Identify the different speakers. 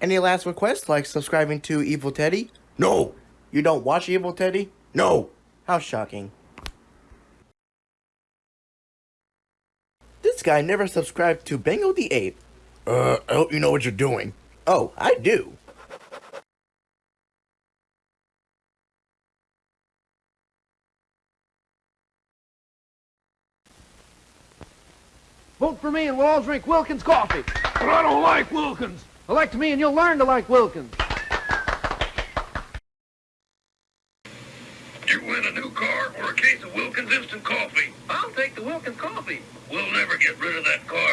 Speaker 1: Any last requests, like subscribing to Evil Teddy?
Speaker 2: No,
Speaker 1: You don't watch Evil Teddy?
Speaker 2: no.
Speaker 1: How shocking. This guy never subscribed to Bengo the Ape.
Speaker 2: Uh, I hope you know what you're doing.
Speaker 1: Oh, I do.
Speaker 3: Vote for me and we'll all drink Wilkins coffee.
Speaker 4: But I don't like Wilkins.
Speaker 3: Elect me and you'll learn to like Wilkins.
Speaker 4: You win a new car or a case of Wilkins instant coffee. I'll take the Wilkins coffee. We'll never get rid of that car.